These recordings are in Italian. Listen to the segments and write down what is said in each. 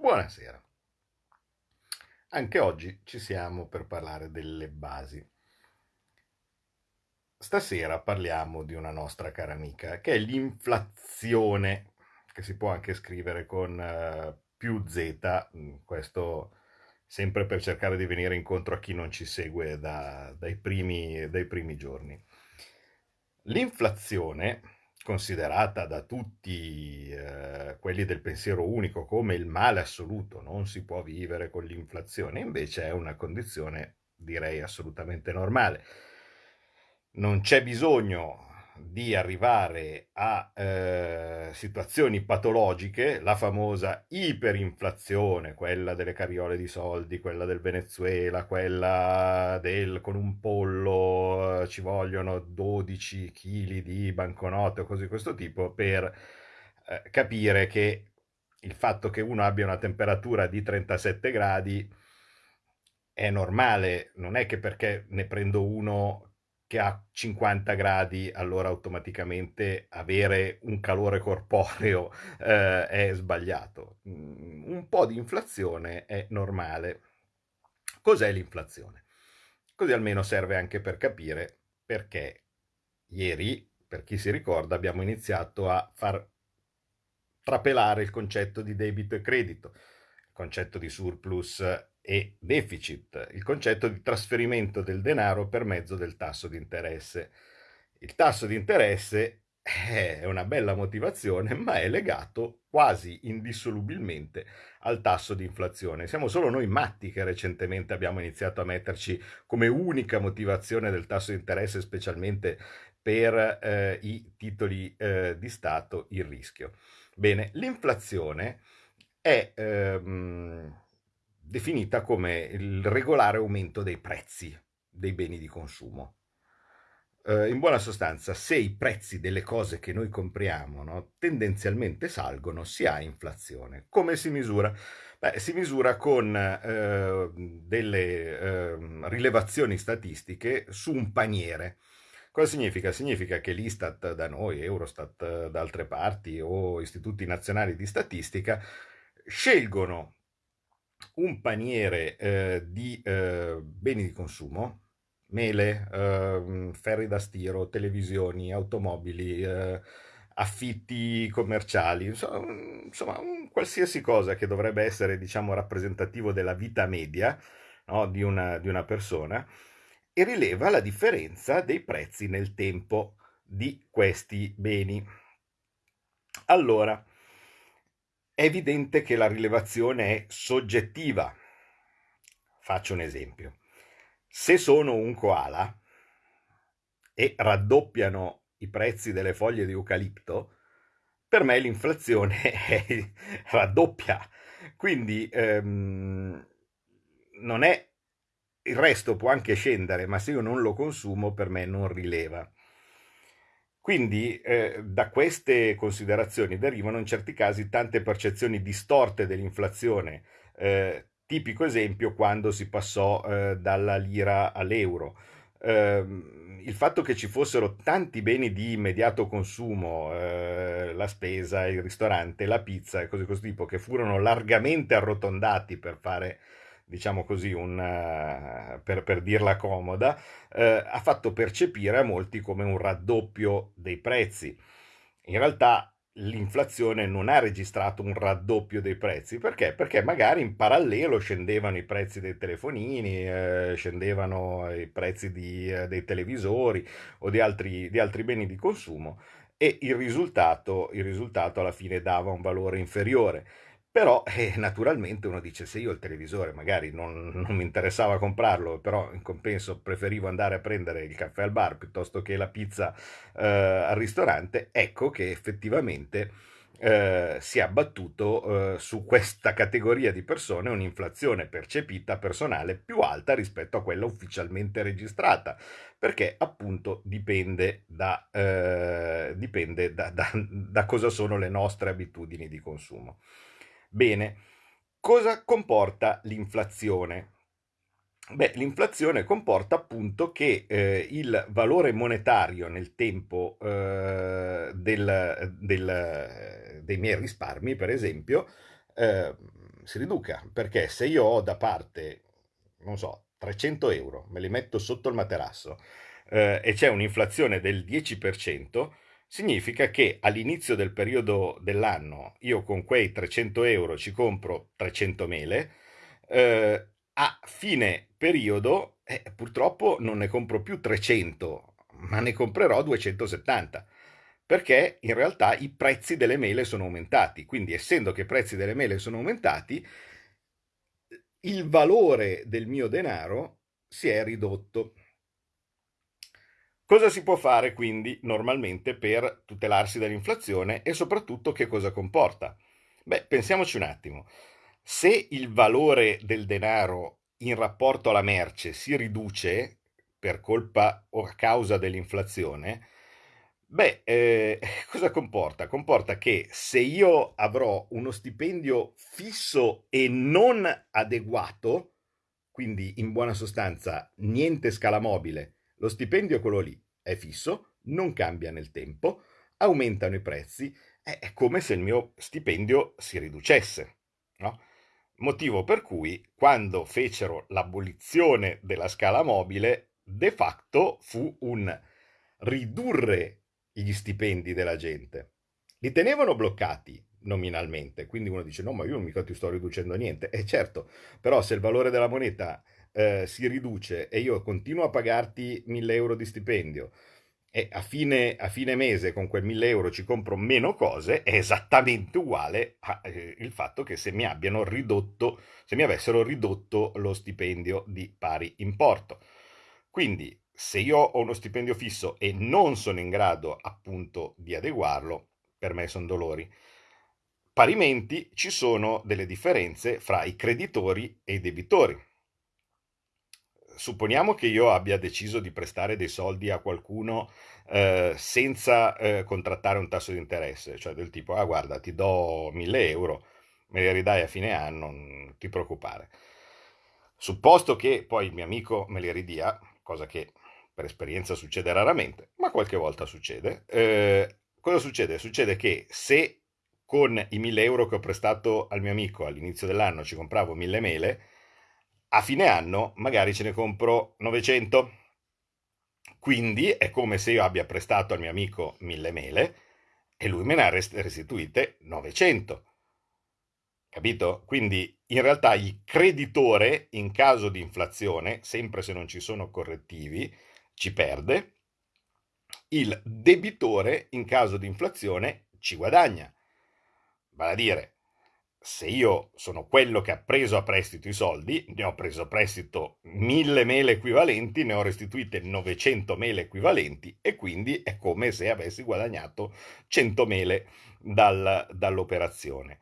Buonasera. Anche oggi ci siamo per parlare delle basi. Stasera parliamo di una nostra cara amica, che è l'inflazione, che si può anche scrivere con uh, più Z, mm, questo sempre per cercare di venire incontro a chi non ci segue da, dai, primi, dai primi giorni. L'inflazione considerata da tutti eh, quelli del pensiero unico come il male assoluto, non si può vivere con l'inflazione, invece è una condizione direi assolutamente normale. Non c'è bisogno di arrivare a eh, situazioni patologiche, la famosa iperinflazione, quella delle carriole di soldi, quella del Venezuela, quella del con un pollo eh, ci vogliono 12 kg di banconote o cose di questo tipo per eh, capire che il fatto che uno abbia una temperatura di 37 gradi è normale, non è che perché ne prendo uno che ha 50 gradi, allora automaticamente avere un calore corporeo eh, è sbagliato. Mm, un po' di inflazione è normale. Cos'è l'inflazione? Così almeno serve anche per capire perché ieri, per chi si ricorda, abbiamo iniziato a far trapelare il concetto di debito e credito, il concetto di surplus e deficit, il concetto di trasferimento del denaro per mezzo del tasso di interesse. Il tasso di interesse è una bella motivazione, ma è legato quasi indissolubilmente al tasso di inflazione. Siamo solo noi matti che recentemente abbiamo iniziato a metterci come unica motivazione del tasso di interesse, specialmente per eh, i titoli eh, di Stato, il rischio. Bene, l'inflazione è ehm, definita come il regolare aumento dei prezzi dei beni di consumo. Uh, in buona sostanza, se i prezzi delle cose che noi compriamo no, tendenzialmente salgono, si ha inflazione. Come si misura? Beh, si misura con uh, delle uh, rilevazioni statistiche su un paniere. Cosa significa? Significa che l'Istat da noi, Eurostat da altre parti o istituti nazionali di statistica scelgono un paniere eh, di eh, beni di consumo, mele, eh, ferri da stiro, televisioni, automobili, eh, affitti commerciali, insomma, un qualsiasi cosa che dovrebbe essere diciamo, rappresentativo della vita media no, di, una, di una persona e rileva la differenza dei prezzi nel tempo di questi beni. Allora, è evidente che la rilevazione è soggettiva. Faccio un esempio. Se sono un koala e raddoppiano i prezzi delle foglie di eucalipto, per me l'inflazione è raddoppia. Quindi ehm, non è il resto può anche scendere, ma se io non lo consumo per me non rileva. Quindi eh, da queste considerazioni derivano in certi casi tante percezioni distorte dell'inflazione. Eh, tipico esempio quando si passò eh, dalla lira all'euro. Ehm, il fatto che ci fossero tanti beni di immediato consumo, eh, la spesa, il ristorante, la pizza e cose di questo tipo, che furono largamente arrotondati per fare diciamo così, un, uh, per, per, dirla comoda, uh, ha fatto percepire a molti come un raddoppio dei prezzi. In realtà l'inflazione non ha registrato un raddoppio dei prezzi, perché? Perché magari in parallelo scendevano i prezzi dei telefonini, eh, scendevano i prezzi di, eh, dei televisori o di altri, di altri beni di consumo e il risultato, il risultato alla fine dava un valore inferiore. Però eh, naturalmente uno dice se io il televisore magari non, non, mi interessava comprarlo, però in compenso preferivo andare a prendere il caffè al bar piuttosto che la pizza eh, al ristorante, ecco che effettivamente eh, si è abbattuto eh, su questa categoria di persone un'inflazione percepita personale più alta rispetto a quella ufficialmente registrata, perché appunto dipende da, eh, dipende da, da, da cosa sono le nostre abitudini di consumo. Bene, cosa comporta l'inflazione? Beh, l'inflazione comporta appunto che eh, il valore monetario nel tempo eh, del, del, dei miei risparmi, per esempio, eh, si riduca, perché se io ho da parte, non so, 300 euro, me li metto sotto il materasso eh, e c'è un'inflazione del 10%, significa che all'inizio del periodo dell'anno io con quei 300 euro ci compro 300 mele, eh, a fine periodo eh, purtroppo non ne compro più 300, ma ne comprerò 270 perché in realtà i prezzi delle mele sono aumentati. Quindi, essendo che i prezzi delle mele sono aumentati, il valore del mio denaro si è ridotto. Cosa si può fare quindi normalmente per tutelarsi dall'inflazione e soprattutto che cosa comporta? Beh, pensiamoci un attimo. Se il valore del denaro in rapporto alla merce si riduce per colpa o a causa dell'inflazione, beh, eh, cosa comporta? Comporta che se io avrò uno stipendio fisso e non adeguato, quindi in buona sostanza niente scala mobile, lo stipendio è quello lì, è fisso, non cambia nel tempo, aumentano i prezzi, è come se il mio stipendio si riducesse, no? Motivo per cui quando fecero l'abolizione della scala mobile, de facto fu un ridurre gli stipendi della gente. Li tenevano bloccati nominalmente, quindi uno dice no ma io mica ti sto riducendo niente, e certo, però se il valore della moneta eh, si riduce e io continuo a pagarti 1000 euro di stipendio, e a fine, a fine, mese con quel 1000 euro ci compro meno cose, è esattamente uguale al eh, fatto che se mi abbiano ridotto, se mi avessero ridotto lo stipendio di pari importo. Quindi, se io ho uno stipendio fisso e non sono in grado appunto di adeguarlo, per me sono dolori. Parimenti ci sono delle differenze fra i creditori e i debitori supponiamo che io abbia deciso di prestare dei soldi a qualcuno eh, senza eh, contrattare un tasso di interesse, cioè del tipo, ah guarda, ti do 1000 euro, me li ridai a fine anno, non ti preoccupare. Supposto che poi il mio amico me li ridia, cosa che per esperienza succede raramente, ma qualche volta succede, eh, cosa succede? Succede che se con i 1000 euro che ho prestato al mio amico all'inizio dell'anno ci compravo 1000 mele, a fine anno magari ce ne compro 900. Quindi è come se io abbia prestato al mio amico 1000 mele e lui me ne ha restituite 900. Capito? Quindi in realtà il creditore in caso di inflazione, sempre se non ci sono correttivi, ci perde. Il debitore in caso di inflazione ci guadagna. Vale a dire, se io sono quello che ha preso a prestito i soldi, ne ho preso a prestito mille mele equivalenti, ne ho restituite 900 mele equivalenti e quindi è come se avessi guadagnato 100 mele dal, dall'operazione.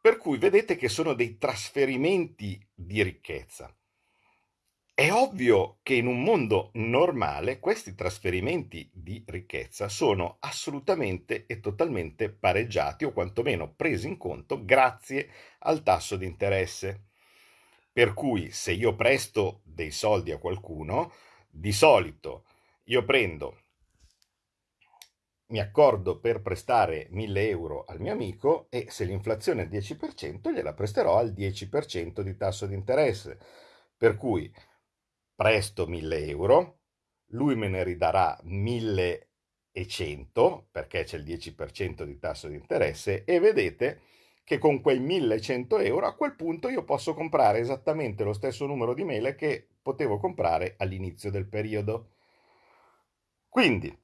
Per cui vedete che sono dei trasferimenti di ricchezza. È ovvio che in un mondo normale questi trasferimenti di ricchezza sono assolutamente e totalmente pareggiati o quantomeno presi in conto grazie al tasso di interesse. Per cui se io presto dei soldi a qualcuno, di solito io prendo, mi accordo per prestare 1000 euro al mio amico e se l'inflazione è al 10% gliela presterò al 10% di tasso di interesse. Per cui presto 1000 euro, lui me ne ridarà 1100 perché c'è il 10% di tasso di interesse e vedete che con quei 1100 euro a quel punto io posso comprare esattamente lo stesso numero di mele che potevo comprare all'inizio del periodo. Quindi,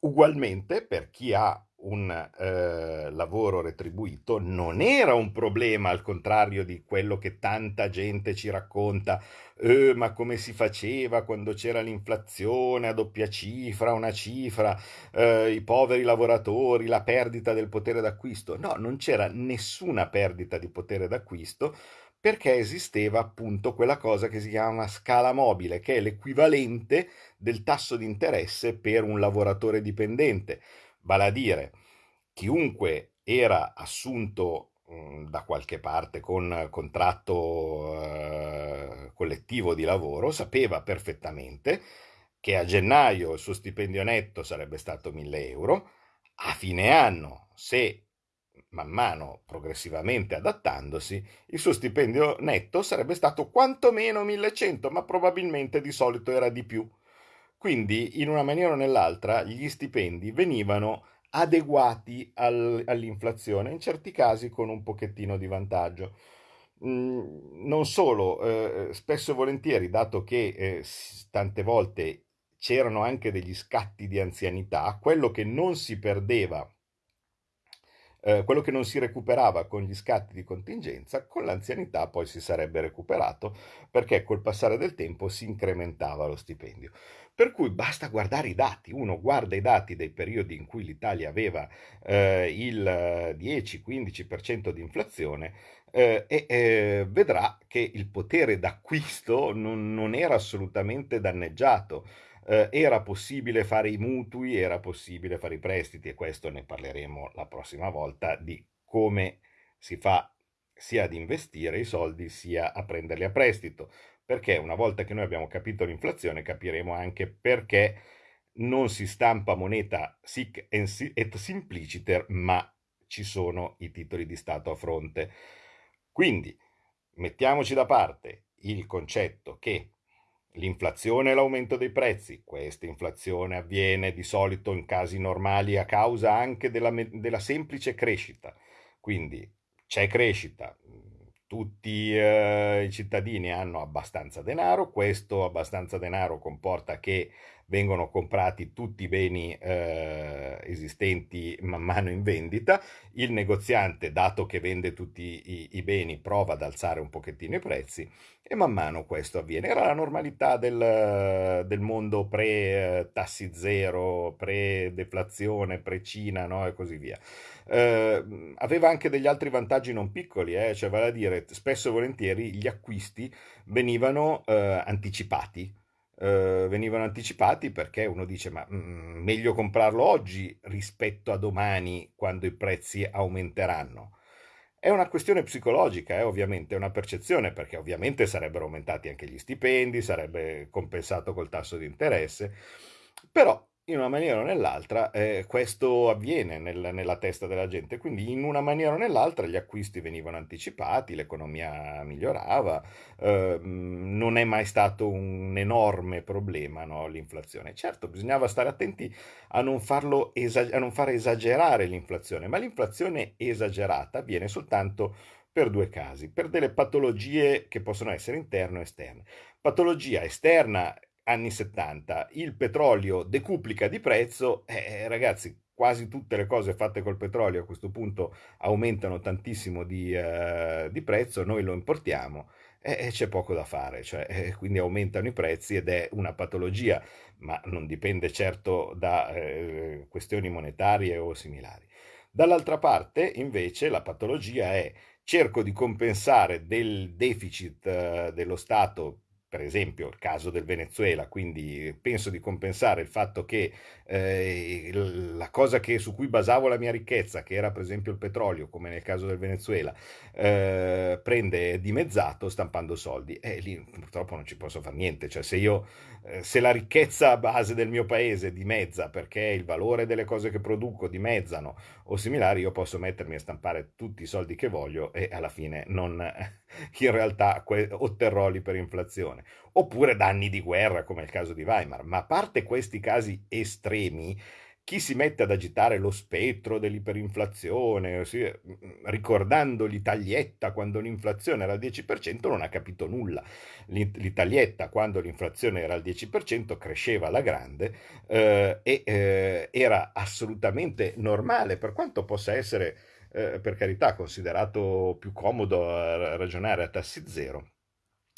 ugualmente per chi ha un eh, lavoro retribuito non era un problema, al contrario di quello che tanta gente ci racconta, eh, ma come si faceva quando c'era l'inflazione a doppia cifra, una cifra, eh, i poveri lavoratori, la perdita del potere d'acquisto. No, non c'era nessuna perdita di potere d'acquisto perché esisteva appunto quella cosa che si chiama scala mobile, che è l'equivalente del tasso di interesse per un lavoratore dipendente. Vale a dire chiunque era assunto mh, da qualche parte con contratto eh, collettivo di lavoro sapeva perfettamente che a gennaio il suo stipendio netto sarebbe stato 1000 euro, a fine anno se man mano progressivamente adattandosi, il suo stipendio netto sarebbe stato quantomeno 1100, ma probabilmente di solito era di più. Quindi, in una maniera o nell'altra, gli stipendi venivano adeguati al, all'inflazione, in certi casi con un pochettino di vantaggio. Mm, non solo, eh, spesso e volentieri, dato che eh, tante volte c'erano anche degli scatti di anzianità, quello che non si perdeva eh, quello che non si recuperava con gli scatti di contingenza, con l'anzianità poi si sarebbe recuperato perché col passare del tempo si incrementava lo stipendio. Per cui basta guardare i dati, uno guarda i dati dei periodi in cui l'Italia aveva eh, il 10-15% di inflazione eh, e eh, vedrà che il potere d'acquisto non, non era assolutamente danneggiato eh, era possibile fare i mutui, era possibile fare i prestiti e questo ne parleremo la prossima volta di come si fa sia ad investire i soldi sia a prenderli a prestito, perché una volta che noi abbiamo capito l'inflazione capiremo anche perché non si stampa moneta sic et simpliciter, ma ci sono i titoli di Stato a fronte. Quindi mettiamoci da parte il concetto che L'inflazione e l'aumento dei prezzi. Questa inflazione avviene di solito in casi normali a causa anche della, della semplice crescita. Quindi c'è crescita, tutti eh, i cittadini hanno abbastanza denaro, questo abbastanza denaro comporta che vengono comprati tutti i beni eh, esistenti man mano in vendita, il negoziante, dato che vende tutti i, i, beni, prova ad alzare un pochettino i prezzi e man mano questo avviene. Era la normalità del, del mondo pre-tassi zero, pre-deflazione, pre-Cina no? e così via. Eh, aveva anche degli altri vantaggi non piccoli, eh? cioè vale a dire spesso e volentieri gli acquisti venivano eh, anticipati eh, venivano anticipati perché uno dice ma mm, meglio comprarlo oggi rispetto a domani quando i prezzi aumenteranno. È una questione psicologica, eh, ovviamente, una percezione, perché ovviamente sarebbero aumentati anche gli stipendi, sarebbe compensato col tasso di interesse, però in una maniera o nell'altra eh, questo avviene nel, nella testa della gente, quindi in una maniera o nell'altra gli acquisti venivano anticipati, l'economia migliorava, eh, non è mai stato un enorme problema no, l'inflazione. Certo, bisognava stare attenti a non, farlo esag- a non fare esagerare l'inflazione, ma l'inflazione esagerata avviene soltanto per due casi, per delle patologie che possono essere interne o esterne. Patologia esterna anni 70, il petrolio decuplica di prezzo, eh, ragazzi, quasi tutte le cose fatte col petrolio a questo punto aumentano tantissimo di, uh, di prezzo, noi lo importiamo e c'è poco da fare, cioè, eh, quindi aumentano i prezzi ed è una patologia, ma non dipende certo da eh, questioni monetarie o similari. Dall'altra parte, invece, la patologia è cerco di compensare del deficit eh, dello Stato per esempio il caso del Venezuela, quindi penso di compensare il fatto che eh, la cosa che, su cui basavo la mia ricchezza, che era per esempio il petrolio, come nel caso del Venezuela, eh, prende dimezzato stampando soldi. E lì purtroppo non ci posso fare niente, cioè se io eh, se la ricchezza base del mio paese dimezza perché il valore delle cose che produco dimezzano o similari, io posso mettermi a stampare tutti i soldi che voglio e alla fine non in realtà otterrò l'iperinflazione. Oppure danni di guerra, come il caso di Weimar. Ma a parte questi casi estremi, chi si mette ad agitare lo spettro dell'iperinflazione, ricordando l'Italietta quando l'inflazione era al 10%, non ha capito nulla. L'Italietta quando l'inflazione era al 10% cresceva alla grande eh, e eh, era assolutamente normale, per quanto possa essere, eh, per carità, considerato più comodo ragionare a tassi zero.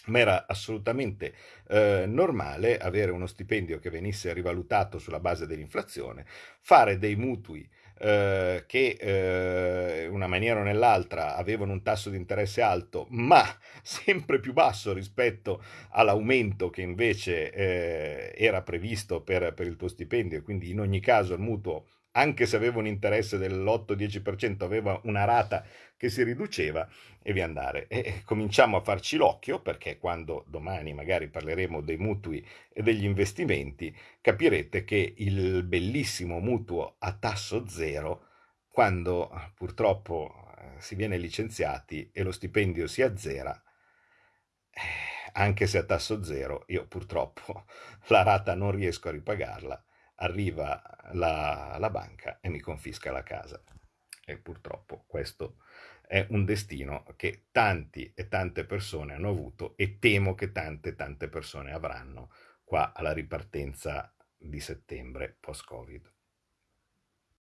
Ma era assolutamente eh, normale avere uno stipendio che venisse rivalutato sulla base dell'inflazione, fare dei mutui eh, che eh, una maniera o nell'altra avevano un tasso di interesse alto, ma sempre più basso rispetto all'aumento che invece eh, era previsto per, per il tuo stipendio, e quindi in ogni caso il mutuo anche se aveva un interesse dell'8-10%, aveva una rata che si riduceva e via andare. E cominciamo a farci l'occhio perché quando domani magari parleremo dei mutui e degli investimenti, capirete che il bellissimo mutuo a tasso zero quando purtroppo eh, si viene licenziati e lo stipendio si azzera, eh, anche se a tasso zero, io purtroppo la rata non riesco a ripagarla, arriva la, la banca e mi confisca la casa. E purtroppo questo è un destino che tanti e tante persone hanno avuto e temo che tante e tante persone avranno qua alla ripartenza di settembre post-Covid.